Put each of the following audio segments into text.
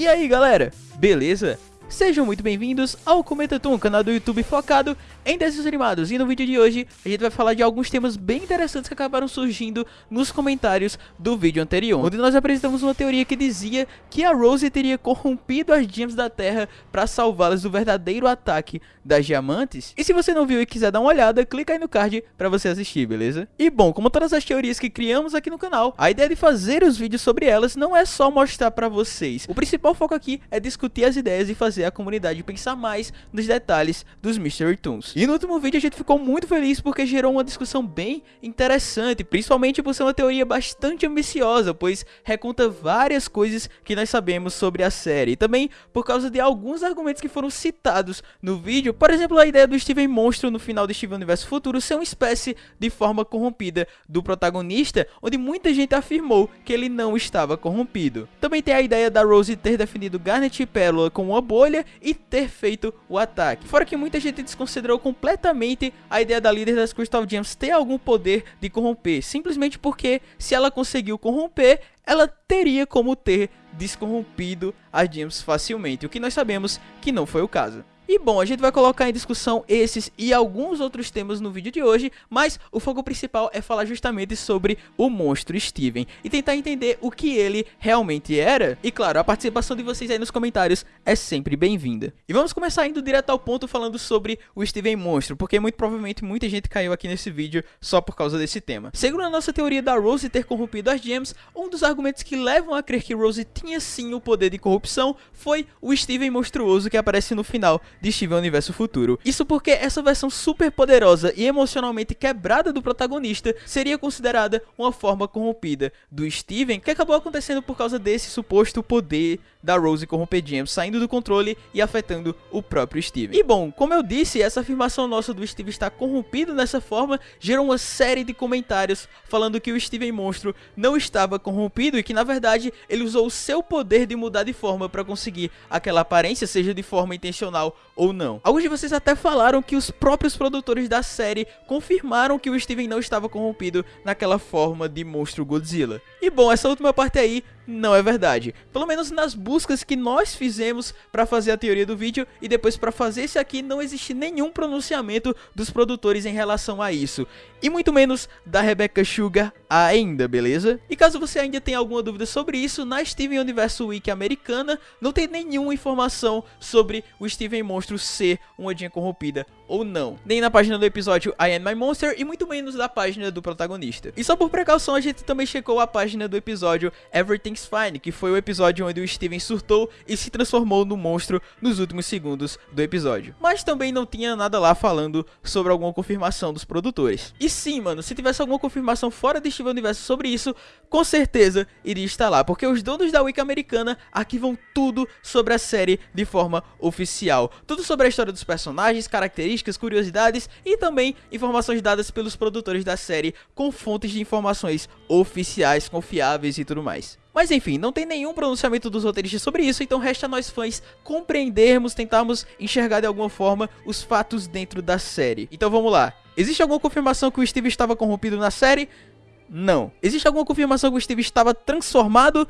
E aí galera, beleza? Sejam muito bem-vindos ao Comentatum, canal do YouTube focado em desenhos animados. E no vídeo de hoje a gente vai falar de alguns temas bem interessantes que acabaram surgindo nos comentários do vídeo anterior. Onde nós apresentamos uma teoria que dizia que a Rose teria corrompido as gems da Terra para salvá-las do verdadeiro ataque das diamantes. E se você não viu e quiser dar uma olhada, clica aí no card para você assistir, beleza? E bom, como todas as teorias que criamos aqui no canal, a ideia de fazer os vídeos sobre elas não é só mostrar para vocês. O principal foco aqui é discutir as ideias e fazer fazer a comunidade pensar mais nos detalhes dos Mystery Toons. E no último vídeo a gente ficou muito feliz porque gerou uma discussão bem interessante, principalmente por ser uma teoria bastante ambiciosa, pois reconta várias coisas que nós sabemos sobre a série. E também por causa de alguns argumentos que foram citados no vídeo, por exemplo, a ideia do Steven Monstro no final de Steven Universo Futuro ser uma espécie de forma corrompida do protagonista, onde muita gente afirmou que ele não estava corrompido. Também tem a ideia da Rose ter definido Garnet e Pérola como uma bolha escolha e ter feito o ataque. Fora que muita gente desconsiderou completamente a ideia da líder das Crystal Gems ter algum poder de corromper, simplesmente porque se ela conseguiu corromper, ela teria como ter descorrompido as Gems facilmente, o que nós sabemos que não foi o caso. E bom, a gente vai colocar em discussão esses e alguns outros temas no vídeo de hoje, mas o foco principal é falar justamente sobre o monstro Steven e tentar entender o que ele realmente era. E claro, a participação de vocês aí nos comentários é sempre bem-vinda. E vamos começar indo direto ao ponto falando sobre o Steven Monstro, porque muito provavelmente muita gente caiu aqui nesse vídeo só por causa desse tema. Segundo a nossa teoria da Rose ter corrompido as gems, um dos argumentos que levam a crer que Rose tinha sim o poder de corrupção foi o Steven monstruoso que aparece no final de Steven Universo Futuro. Isso porque essa versão super poderosa e emocionalmente quebrada do protagonista seria considerada uma forma corrompida do Steven, que acabou acontecendo por causa desse suposto poder da Rose corromper saindo do controle e afetando o próprio Steven. E bom, como eu disse, essa afirmação nossa do Steven estar corrompido dessa forma gerou uma série de comentários falando que o Steven monstro não estava corrompido e que na verdade ele usou o seu poder de mudar de forma para conseguir aquela aparência, seja de forma intencional ou não. Alguns de vocês até falaram que os próprios produtores da série confirmaram que o Steven não estava corrompido naquela forma de monstro Godzilla. E bom, essa última parte aí não é verdade. Pelo menos nas buscas que nós fizemos para fazer a teoria do vídeo e depois para fazer esse aqui, não existe nenhum pronunciamento dos produtores em relação a isso. E muito menos da Rebecca Sugar ainda, beleza? E caso você ainda tenha alguma dúvida sobre isso, na Steven Universo Wiki americana não tem nenhuma informação sobre o Steven Monstro ser uma Jean corrompida ou não. Nem na página do episódio I Am My Monster e muito menos da página do protagonista. E só por precaução a gente também checou a página do episódio Everything's Fine, que foi o episódio onde o Steven surtou e se transformou no monstro nos últimos segundos do episódio. Mas também não tinha nada lá falando sobre alguma confirmação dos produtores. E sim, mano, se tivesse alguma confirmação fora de Steven Universo sobre isso, com certeza iria estar lá, porque os donos da Wiki americana arquivam tudo sobre a série de forma oficial. Tudo sobre a história dos personagens, características, curiosidades e também informações dadas pelos produtores da série com fontes de informações oficiais, confiáveis e tudo mais. Mas enfim, não tem nenhum pronunciamento dos roteiristas sobre isso, então resta a nós fãs compreendermos, tentarmos enxergar de alguma forma os fatos dentro da série. Então vamos lá. Existe alguma confirmação que o Steve estava corrompido na série? Não. Existe alguma confirmação que o Steve estava transformado?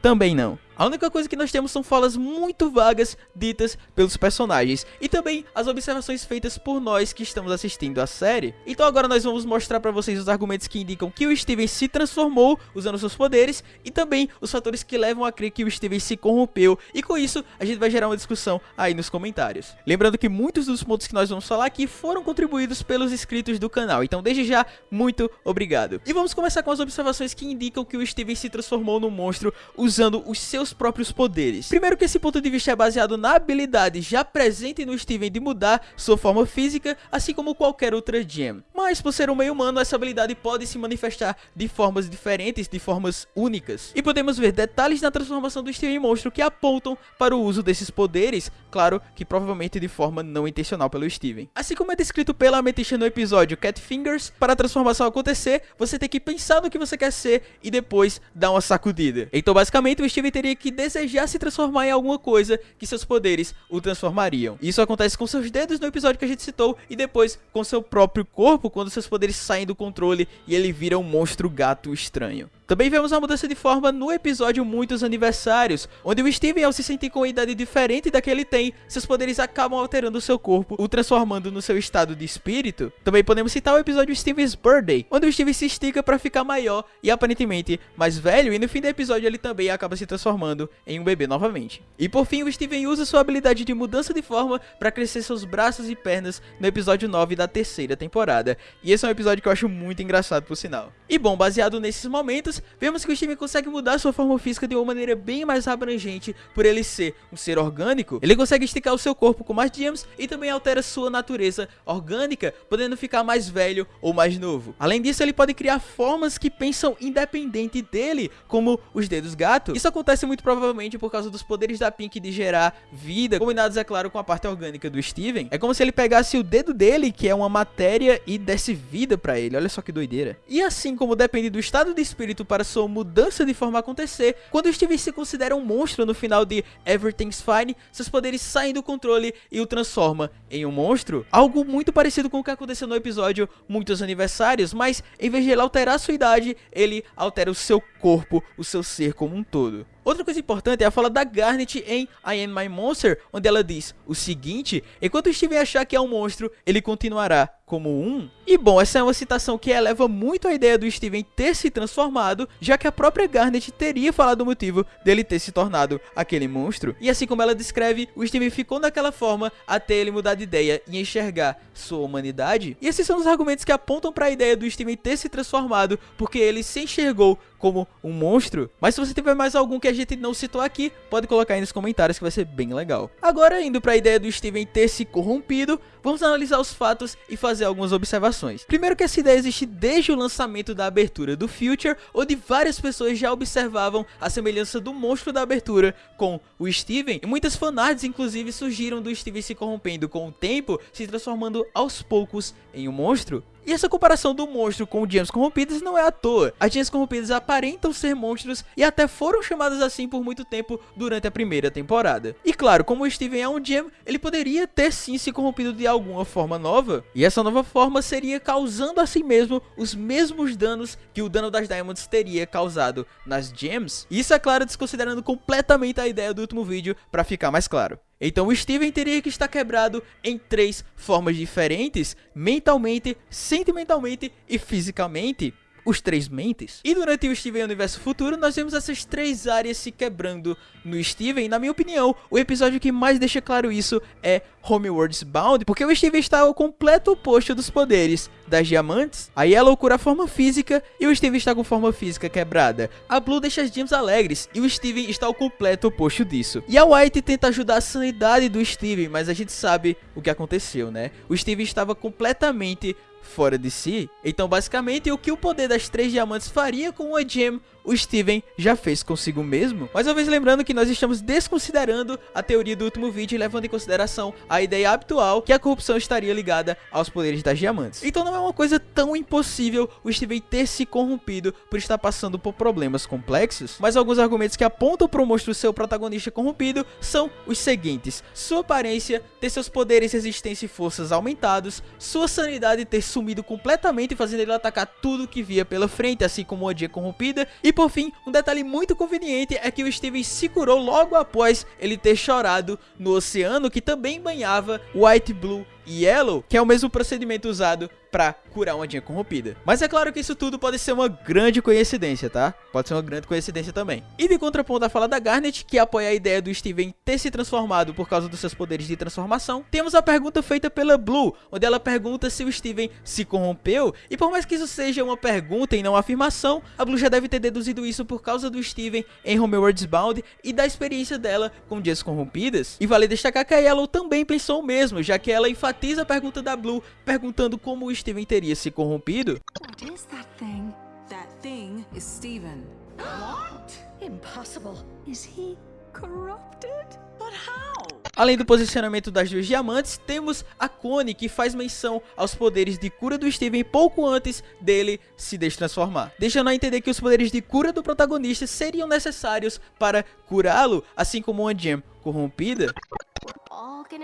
Também não. A única coisa que nós temos são falas muito vagas ditas pelos personagens e também as observações feitas por nós que estamos assistindo a série. Então agora nós vamos mostrar para vocês os argumentos que indicam que o Steven se transformou usando seus poderes e também os fatores que levam a crer que o Steven se corrompeu e com isso a gente vai gerar uma discussão aí nos comentários. Lembrando que muitos dos pontos que nós vamos falar aqui foram contribuídos pelos inscritos do canal, então desde já, muito obrigado. E vamos começar com as observações que indicam que o Steven se transformou num monstro usando os seus seus próprios poderes. Primeiro que esse ponto de vista é baseado na habilidade já presente no Steven de mudar sua forma física, assim como qualquer outra gem. Mas por ser um meio humano, essa habilidade pode se manifestar de formas diferentes, de formas únicas. E podemos ver detalhes na transformação do Steven monstro que apontam para o uso desses poderes, claro que provavelmente de forma não intencional pelo Steven. Assim como é descrito pela Amethyst no episódio Cat Fingers, para a transformação acontecer, você tem que pensar no que você quer ser e depois dar uma sacudida. Então basicamente o Steven teria que desejar se transformar em alguma coisa que seus poderes o transformariam. Isso acontece com seus dedos no episódio que a gente citou e depois com seu próprio corpo quando seus poderes saem do controle e ele vira um monstro gato estranho. Também vemos a mudança de forma no episódio Muitos Aniversários, onde o Steven, ao se sentir com uma idade diferente da que ele tem, seus poderes acabam alterando seu corpo, o transformando no seu estado de espírito. Também podemos citar o episódio Steven's Birthday, onde o Steven se estica para ficar maior e aparentemente mais velho, e no fim do episódio ele também acaba se transformando em um bebê novamente. E por fim, o Steven usa sua habilidade de mudança de forma para crescer seus braços e pernas no episódio 9 da terceira temporada. E esse é um episódio que eu acho muito engraçado por sinal. E bom, baseado nesses momentos, vemos que o Steven consegue mudar sua forma física de uma maneira bem mais abrangente por ele ser um ser orgânico. Ele consegue esticar o seu corpo com mais gems e também altera sua natureza orgânica, podendo ficar mais velho ou mais novo. Além disso, ele pode criar formas que pensam independente dele, como os dedos gato. Isso acontece muito provavelmente por causa dos poderes da Pink de gerar vida, combinados, é claro, com a parte orgânica do Steven. É como se ele pegasse o dedo dele, que é uma matéria, e desse vida pra ele. Olha só que doideira. E assim como depende do estado de espírito para sua mudança de forma acontecer, quando o Steven se considera um monstro no final de Everything's Fine, seus poderes saem do controle e o transforma em um monstro. Algo muito parecido com o que aconteceu no episódio Muitos Aniversários, mas em vez de ele alterar sua idade, ele altera o seu corpo, o seu ser como um todo. Outra coisa importante é a fala da Garnet em I Am My Monster, onde ela diz o seguinte, enquanto Steven achar que é um monstro, ele continuará como um. E bom, essa é uma citação que eleva muito a ideia do Steven ter se transformado, já que a própria Garnet teria falado o motivo dele ter se tornado aquele monstro. E assim como ela descreve, o Steven ficou daquela forma até ele mudar de ideia e enxergar sua humanidade. E esses são os argumentos que apontam para a ideia do Steven ter se transformado, porque ele se enxergou como um monstro. Mas se você tiver mais algum que a gente não citou aqui, pode colocar aí nos comentários que vai ser bem legal. Agora, indo para a ideia do Steven ter se corrompido, vamos analisar os fatos e fazer algumas observações. Primeiro que essa ideia existe desde o lançamento da abertura do Future, onde várias pessoas já observavam a semelhança do monstro da abertura com o Steven, e muitas fanarts inclusive surgiram do Steven se corrompendo com o tempo, se transformando aos poucos em um monstro. E essa comparação do monstro com gems corrompidas não é à toa. As gems corrompidas aparentam ser monstros e até foram chamadas assim por muito tempo durante a primeira temporada. E claro, como o Steven é um gem, ele poderia ter sim se corrompido de alguma forma nova. E essa nova forma seria causando a si mesmo os mesmos danos que o dano das Diamonds teria causado nas gems. Isso é claro desconsiderando completamente a ideia do último vídeo para ficar mais claro. Então o Steven teria que estar quebrado em três formas diferentes, mentalmente, sentimentalmente e fisicamente os três mentes. E durante o Steven Universo Futuro, nós vemos essas três áreas se quebrando no Steven. Na minha opinião, o episódio que mais deixa claro isso é Homeworld's Bound, porque o Steven está ao completo oposto dos poderes das diamantes. A Yellow cura a forma física e o Steven está com forma física quebrada. A Blue deixa as gems alegres e o Steven está ao completo oposto disso. E a White tenta ajudar a sanidade do Steven, mas a gente sabe o que aconteceu, né? O Steven estava completamente fora de si. Então, basicamente, o que o poder das três diamantes faria com uma gem o Steven já fez consigo mesmo. Mais uma vez lembrando que nós estamos desconsiderando a teoria do último vídeo, levando em consideração a ideia habitual que a corrupção estaria ligada aos poderes das diamantes. Então não é uma coisa tão impossível o Steven ter se corrompido por estar passando por problemas complexos, mas alguns argumentos que apontam para o monstro o protagonista corrompido são os seguintes. Sua aparência, ter seus poderes, resistência e forças aumentados, sua sanidade ter sumido completamente fazendo ele atacar tudo que via pela frente, assim como a dia corrompida, e e por fim, um detalhe muito conveniente é que o Steven se curou logo após ele ter chorado no oceano que também banhava White Blue Yellow, que é o mesmo procedimento usado para curar uma Jean corrompida. Mas é claro que isso tudo pode ser uma grande coincidência, tá? Pode ser uma grande coincidência também. E de contraponto à fala da Garnet, que apoia a ideia do Steven ter se transformado por causa dos seus poderes de transformação, temos a pergunta feita pela Blue, onde ela pergunta se o Steven se corrompeu, e por mais que isso seja uma pergunta e não uma afirmação, a Blue já deve ter deduzido isso por causa do Steven em Homeworld's Bound e da experiência dela com Dias corrompidas. E vale destacar que a Yellow também pensou o mesmo, já que ela enfatiza a pergunta da Blue, perguntando como o Steven teria se corrompido. What is that thing? That thing is Steven. What? Impossible. Is he corrupted? But how? Além do posicionamento das duas diamantes, temos a Connie que faz menção aos poderes de cura do Steven pouco antes dele se destransformar, deixando a entender que os poderes de cura do protagonista seriam necessários para curá-lo, assim como uma gem corrompida.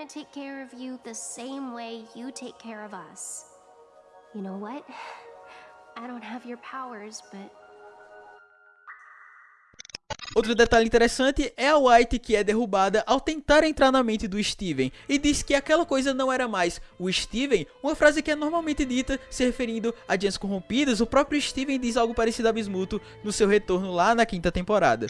Take care of you the same way you take care of us. You know what? I don't have your powers, but Outro detalhe interessante é a White que é derrubada ao tentar entrar na mente do Steven e diz que aquela coisa não era mais o Steven, uma frase que é normalmente dita se referindo a gems corrompidas, o próprio Steven diz algo parecido a Bismuto no seu retorno lá na quinta temporada.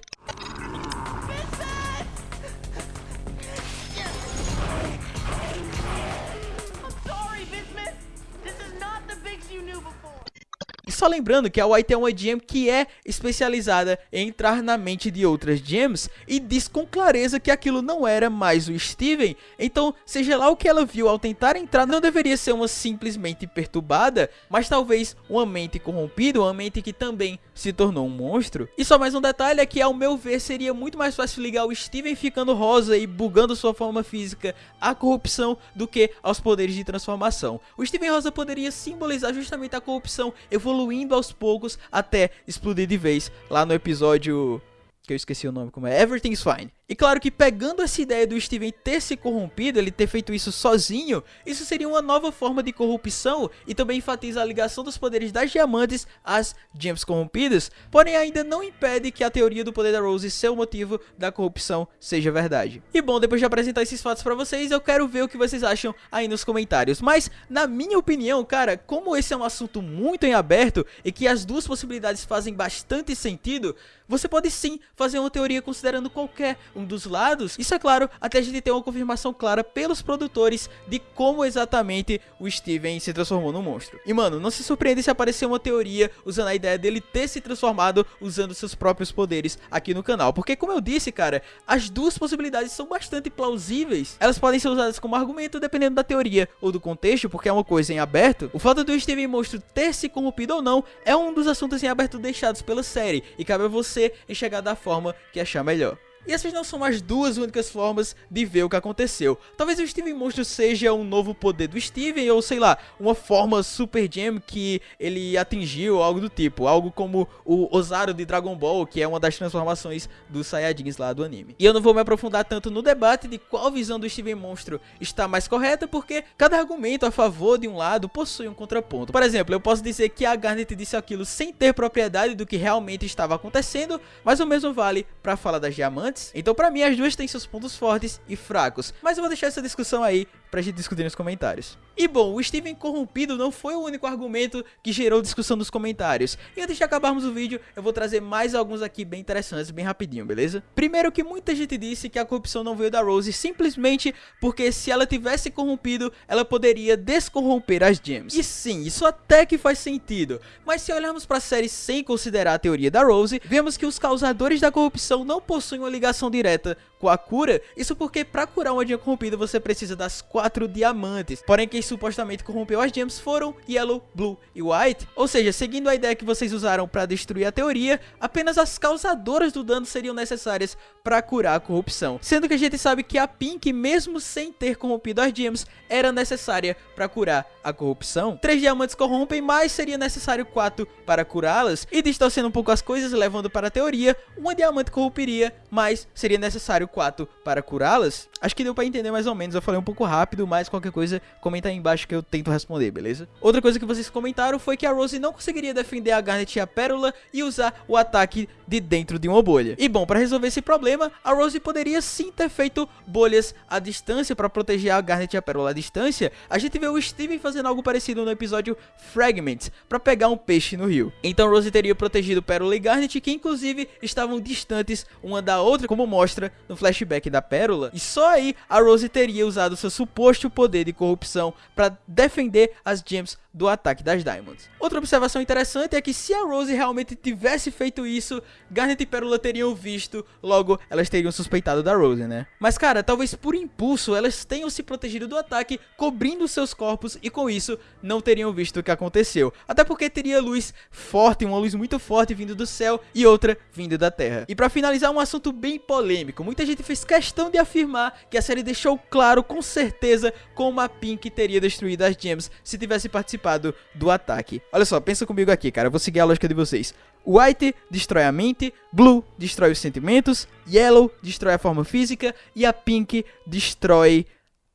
Só lembrando que a White é uma gem que é especializada em entrar na mente de outras gems e diz com clareza que aquilo não era mais o Steven, então seja lá o que ela viu ao tentar entrar não deveria ser uma simplesmente perturbada, mas talvez uma mente corrompida, uma mente que também se tornou um monstro. E só mais um detalhe é que ao meu ver seria muito mais fácil ligar o Steven ficando rosa e bugando sua forma física à corrupção do que aos poderes de transformação. O Steven rosa poderia simbolizar justamente a corrupção evoluindo evoluindo aos poucos até explodir de vez lá no episódio que eu esqueci o nome, como é Everything's Fine. E claro que pegando essa ideia do Steven ter se corrompido, ele ter feito isso sozinho, isso seria uma nova forma de corrupção e também enfatiza a ligação dos poderes das diamantes às gems corrompidas, porém ainda não impede que a teoria do poder da Rose ser o motivo da corrupção seja verdade. E bom, depois de apresentar esses fatos pra vocês, eu quero ver o que vocês acham aí nos comentários. Mas, na minha opinião, cara, como esse é um assunto muito em aberto e que as duas possibilidades fazem bastante sentido, você pode sim fazer uma teoria considerando qualquer um dos lados. Isso é claro, até a gente ter uma confirmação clara pelos produtores de como exatamente o Steven se transformou no monstro. E mano, não se surpreende se aparecer uma teoria usando a ideia dele ter se transformado usando seus próprios poderes aqui no canal. Porque como eu disse, cara, as duas possibilidades são bastante plausíveis. Elas podem ser usadas como argumento dependendo da teoria ou do contexto, porque é uma coisa em aberto. O fato do Steven Monstro ter se corrompido ou não é um dos assuntos em aberto deixados pela série. E cabe a você enxergar da forma que achar melhor. E essas não são as duas únicas formas de ver o que aconteceu. Talvez o Steven Monstro seja um novo poder do Steven, ou sei lá, uma forma Super Gem que ele atingiu, algo do tipo. Algo como o Ozaru de Dragon Ball, que é uma das transformações dos Saiyajins lá do anime. E eu não vou me aprofundar tanto no debate de qual visão do Steven Monstro está mais correta, porque cada argumento a favor de um lado possui um contraponto. Por exemplo, eu posso dizer que a Garnet disse aquilo sem ter propriedade do que realmente estava acontecendo, mas o mesmo vale para falar das diamantes então pra mim as duas têm seus pontos fortes e fracos, mas eu vou deixar essa discussão aí pra gente discutir nos comentários. E bom, o Steven corrompido não foi o único argumento que gerou discussão nos comentários. E antes de acabarmos o vídeo, eu vou trazer mais alguns aqui bem interessantes, bem rapidinho, beleza? Primeiro que muita gente disse que a corrupção não veio da Rose simplesmente porque se ela tivesse corrompido, ela poderia descorromper as gems. E sim, isso até que faz sentido. Mas se olharmos pra série sem considerar a teoria da Rose, vemos que os causadores da corrupção não possuem uma ligação direta com a cura, isso porque para curar uma gem corrompida você precisa das quatro diamantes. Porém quem supostamente corrompeu as gems foram Yellow, Blue e White. Ou seja, seguindo a ideia que vocês usaram para destruir a teoria, apenas as causadoras do dano seriam necessárias para curar a corrupção. Sendo que a gente sabe que a Pink, mesmo sem ter corrompido as gems, era necessária para curar a corrupção. Três diamantes corrompem, mas seria necessário quatro para curá-las. E distorcendo um pouco as coisas, levando para a teoria, uma diamante corromperia, mas seria necessário 4 para curá-las, acho que deu para entender mais ou menos. Eu falei um pouco rápido, mas qualquer coisa comenta aí embaixo que eu tento responder, beleza? Outra coisa que vocês comentaram foi que a Rose não conseguiria defender a Garnet e a Pérola e usar o ataque de dentro de uma bolha. E bom, para resolver esse problema, a Rose poderia sim ter feito bolhas à distância para proteger a Garnet e a Pérola à distância. A gente vê o Steven fazendo algo parecido no episódio Fragments, para pegar um peixe no rio. Então Rose teria protegido Pérola e Garnet, que inclusive estavam distantes uma da outra, como mostra no flashback da Pérola, e só aí a Rose teria usado seu suposto poder de corrupção para defender as gems do ataque das Diamonds. Outra observação interessante é que se a Rose realmente tivesse feito isso, Garnet e Pérola teriam visto, logo elas teriam suspeitado da Rose, né? Mas cara, talvez por impulso elas tenham se protegido do ataque, cobrindo seus corpos e com isso não teriam visto o que aconteceu. Até porque teria luz forte, uma luz muito forte vindo do céu e outra vindo da terra. E para finalizar um assunto bem polêmico, muita gente fez questão de afirmar que a série deixou claro com certeza como a Pink teria destruído as gems se tivesse participado participado do ataque. Olha só, pensa comigo aqui, cara. Eu vou seguir a lógica de vocês. White destrói a mente, Blue destrói os sentimentos, Yellow destrói a forma física e a Pink destrói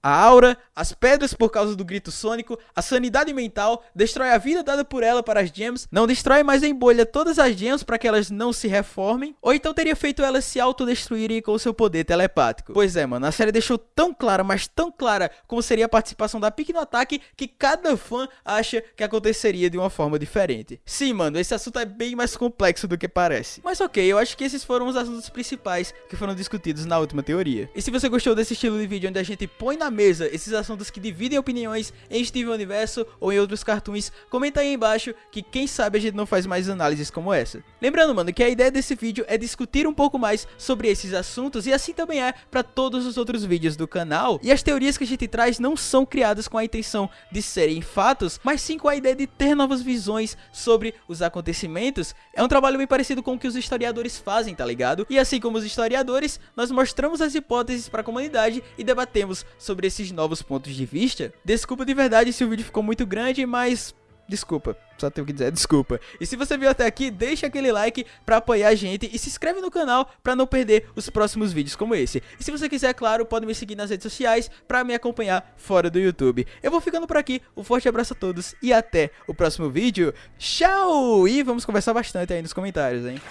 a aura, as pedras por causa do grito sônico, a sanidade mental, destrói a vida dada por ela para as gems, não destrói mais em bolha todas as gems para que elas não se reformem, ou então teria feito elas se autodestruírem com seu poder telepático. Pois é, mano, a série deixou tão clara, mas tão clara como seria a participação da Pique no ataque, que cada fã acha que aconteceria de uma forma diferente. Sim, mano, esse assunto é bem mais complexo do que parece. Mas ok, eu acho que esses foram os assuntos principais que foram discutidos na última teoria. E se você gostou desse estilo de vídeo onde a gente põe na mesa esses assuntos que dividem opiniões em Steven Universo ou em outros cartoons, comenta aí embaixo que quem sabe a gente não faz mais análises como essa. Lembrando, mano, que a ideia desse vídeo é discutir um pouco mais sobre esses assuntos e assim também é para todos os outros vídeos do canal. E as teorias que a gente traz não são criadas com a intenção de serem fatos, mas sim com a ideia de ter novas visões sobre os acontecimentos. É um trabalho bem parecido com o que os historiadores fazem, tá ligado? E assim como os historiadores, nós mostramos as hipóteses para a comunidade e debatemos sobre sobre esses novos pontos de vista. Desculpa de verdade se o vídeo ficou muito grande, mas Desculpa, só tenho que dizer desculpa. E se você viu até aqui, deixa aquele like pra apoiar a gente e se inscreve no canal pra não perder os próximos vídeos como esse. E se você quiser, claro, pode me seguir nas redes sociais pra me acompanhar fora do YouTube. Eu vou ficando por aqui, um forte abraço a todos e até o próximo vídeo. Tchau! E vamos conversar bastante aí nos comentários, hein?